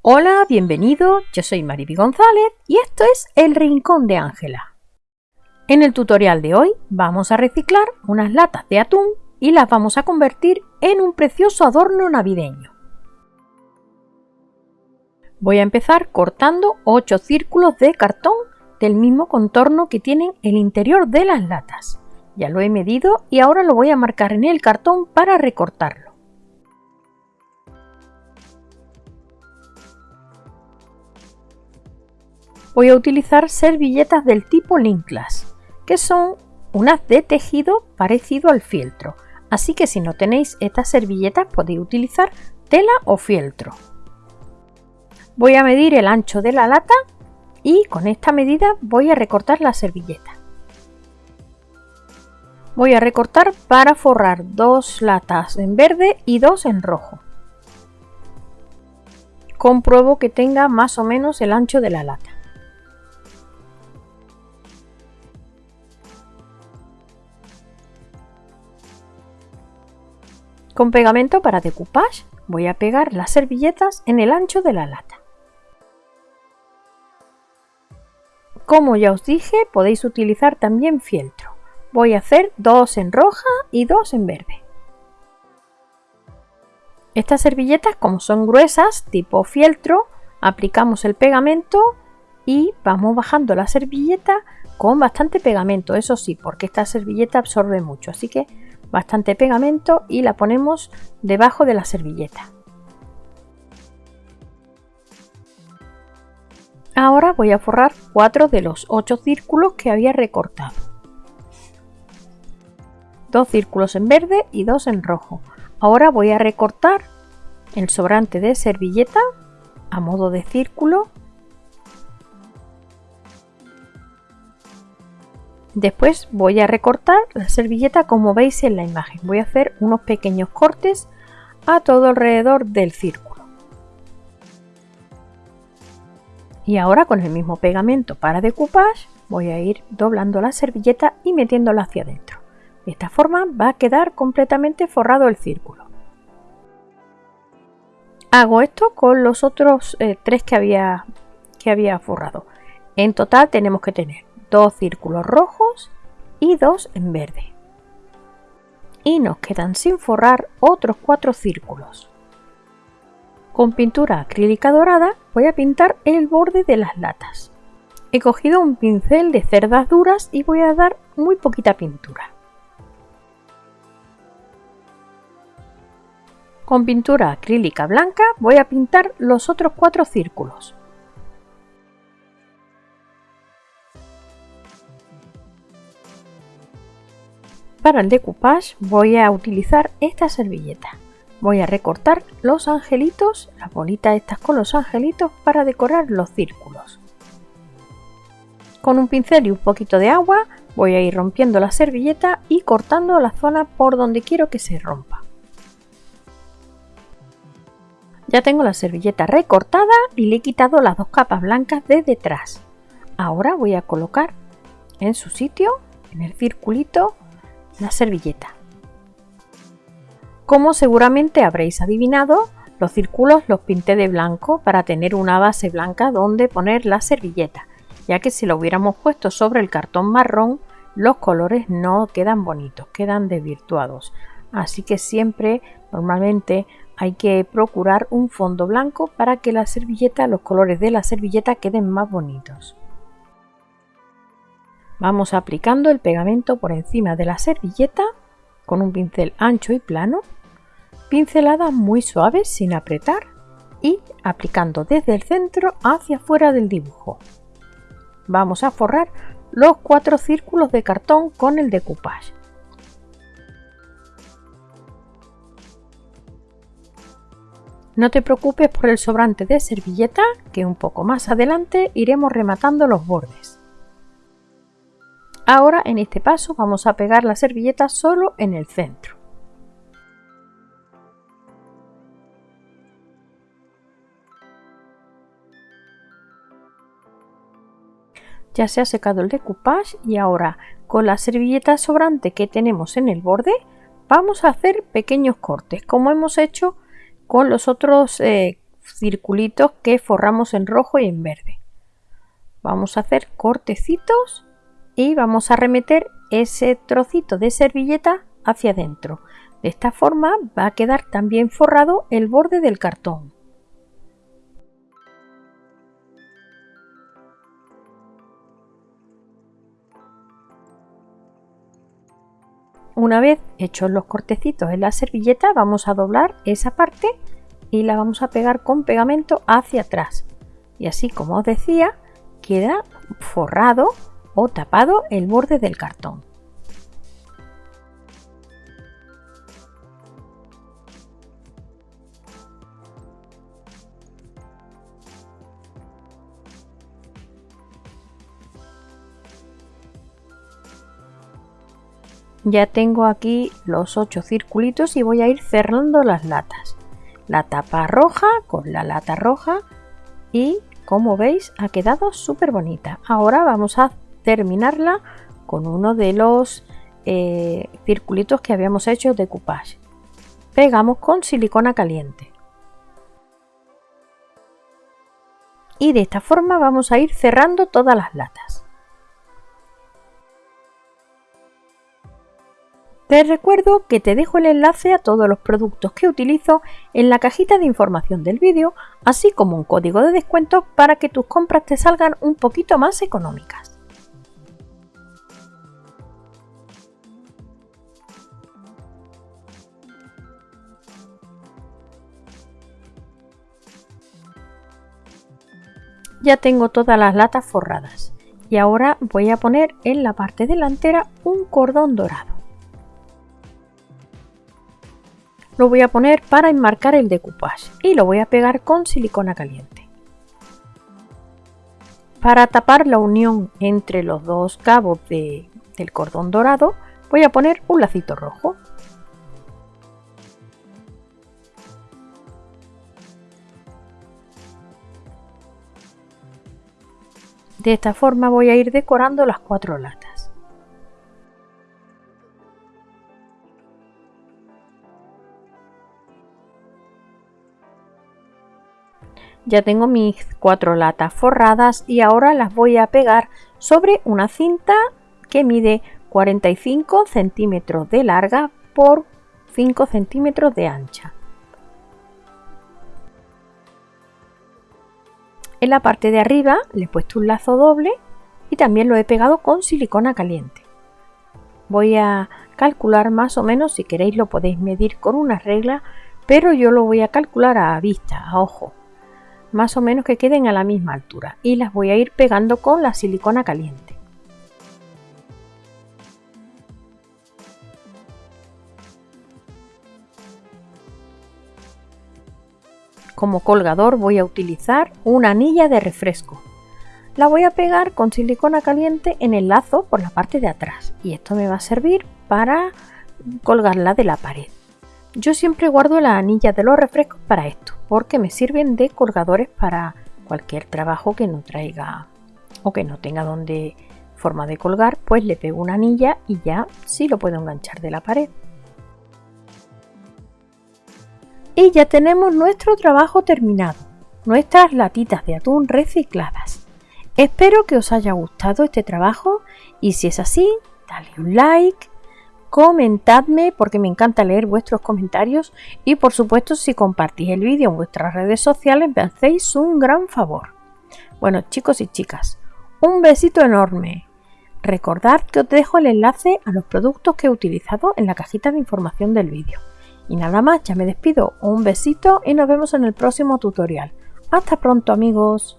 Hola, bienvenido, yo soy Mariby González y esto es El Rincón de Ángela. En el tutorial de hoy vamos a reciclar unas latas de atún y las vamos a convertir en un precioso adorno navideño. Voy a empezar cortando 8 círculos de cartón del mismo contorno que tienen el interior de las latas. Ya lo he medido y ahora lo voy a marcar en el cartón para recortarlo. Voy a utilizar servilletas del tipo Linklas, que son unas de tejido parecido al fieltro. Así que si no tenéis estas servilletas podéis utilizar tela o fieltro. Voy a medir el ancho de la lata y con esta medida voy a recortar la servilleta. Voy a recortar para forrar dos latas en verde y dos en rojo. Compruebo que tenga más o menos el ancho de la lata. Con pegamento para decoupage voy a pegar las servilletas en el ancho de la lata. Como ya os dije, podéis utilizar también fieltro. Voy a hacer dos en roja y dos en verde. Estas servilletas, como son gruesas, tipo fieltro, aplicamos el pegamento y vamos bajando la servilleta con bastante pegamento, eso sí, porque esta servilleta absorbe mucho, así que bastante pegamento y la ponemos debajo de la servilleta. Ahora voy a forrar cuatro de los ocho círculos que había recortado. Dos círculos en verde y dos en rojo. Ahora voy a recortar el sobrante de servilleta a modo de círculo Después voy a recortar la servilleta como veis en la imagen. Voy a hacer unos pequeños cortes a todo alrededor del círculo. Y ahora con el mismo pegamento para decoupage voy a ir doblando la servilleta y metiéndola hacia adentro. De esta forma va a quedar completamente forrado el círculo. Hago esto con los otros eh, tres que había, que había forrado. En total tenemos que tener dos círculos rojos y dos en verde. Y nos quedan sin forrar otros cuatro círculos. Con pintura acrílica dorada voy a pintar el borde de las latas. He cogido un pincel de cerdas duras y voy a dar muy poquita pintura. Con pintura acrílica blanca voy a pintar los otros cuatro círculos. Para el decoupage voy a utilizar esta servilleta. Voy a recortar los angelitos, las bolitas estas con los angelitos para decorar los círculos. Con un pincel y un poquito de agua voy a ir rompiendo la servilleta y cortando la zona por donde quiero que se rompa. Ya tengo la servilleta recortada y le he quitado las dos capas blancas de detrás. Ahora voy a colocar en su sitio, en el circulito, la servilleta. Como seguramente habréis adivinado, los círculos los pinté de blanco para tener una base blanca donde poner la servilleta, ya que si lo hubiéramos puesto sobre el cartón marrón, los colores no quedan bonitos, quedan desvirtuados. Así que siempre, normalmente, hay que procurar un fondo blanco para que la servilleta, los colores de la servilleta queden más bonitos. Vamos aplicando el pegamento por encima de la servilleta con un pincel ancho y plano, pinceladas muy suaves sin apretar y aplicando desde el centro hacia afuera del dibujo. Vamos a forrar los cuatro círculos de cartón con el decoupage. No te preocupes por el sobrante de servilleta, que un poco más adelante iremos rematando los bordes. Ahora en este paso vamos a pegar la servilleta solo en el centro. Ya se ha secado el decoupage y ahora con la servilleta sobrante que tenemos en el borde vamos a hacer pequeños cortes como hemos hecho con los otros eh, circulitos que forramos en rojo y en verde. Vamos a hacer cortecitos y vamos a remeter ese trocito de servilleta hacia adentro. De esta forma va a quedar también forrado el borde del cartón. Una vez hechos los cortecitos en la servilleta vamos a doblar esa parte y la vamos a pegar con pegamento hacia atrás. Y así como os decía, queda forrado o tapado el borde del cartón. Ya tengo aquí los ocho circulitos y voy a ir cerrando las latas. La tapa roja con la lata roja y como veis ha quedado súper bonita. Ahora vamos a terminarla con uno de los eh, circulitos que habíamos hecho de coupage. Pegamos con silicona caliente. Y de esta forma vamos a ir cerrando todas las latas. Te recuerdo que te dejo el enlace a todos los productos que utilizo en la cajita de información del vídeo, así como un código de descuento para que tus compras te salgan un poquito más económicas. Ya tengo todas las latas forradas y ahora voy a poner en la parte delantera un cordón dorado. lo voy a poner para enmarcar el decoupage y lo voy a pegar con silicona caliente. Para tapar la unión entre los dos cabos del cordón dorado voy a poner un lacito rojo. De esta forma voy a ir decorando las cuatro latas. Ya tengo mis cuatro latas forradas y ahora las voy a pegar sobre una cinta que mide 45 centímetros de larga por 5 centímetros de ancha. En la parte de arriba le he puesto un lazo doble y también lo he pegado con silicona caliente. Voy a calcular más o menos, si queréis lo podéis medir con una regla, pero yo lo voy a calcular a vista, a ojo más o menos que queden a la misma altura y las voy a ir pegando con la silicona caliente. Como colgador voy a utilizar una anilla de refresco. La voy a pegar con silicona caliente en el lazo por la parte de atrás y esto me va a servir para colgarla de la pared. Yo siempre guardo la anilla de los refrescos para esto, porque me sirven de colgadores para cualquier trabajo que no traiga o que no tenga donde forma de colgar, pues le pego una anilla y ya sí lo puedo enganchar de la pared. Y ya tenemos nuestro trabajo terminado, nuestras latitas de atún recicladas. Espero que os haya gustado este trabajo y si es así, dale un like, comentadme porque me encanta leer vuestros comentarios y por supuesto si compartís el vídeo en vuestras redes sociales me hacéis un gran favor. Bueno chicos y chicas, un besito enorme. Recordad que os dejo el enlace a los productos que he utilizado en la cajita de información del vídeo. Y nada más, ya me despido. Un besito y nos vemos en el próximo tutorial. Hasta pronto amigos.